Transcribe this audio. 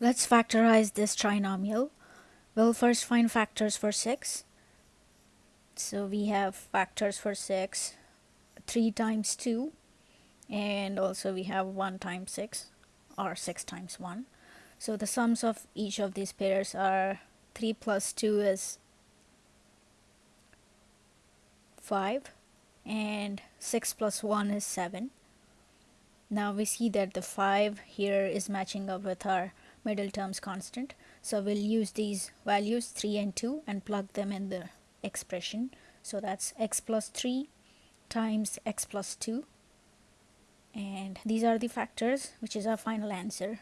Let's factorize this trinomial. We'll first find factors for 6. So we have factors for 6, 3 times 2, and also we have 1 times 6, or 6 times 1. So the sums of each of these pairs are 3 plus 2 is 5, and 6 plus 1 is 7. Now we see that the 5 here is matching up with our middle terms constant. So we'll use these values 3 and 2 and plug them in the expression. So that's x plus 3 times x plus 2 and these are the factors which is our final answer.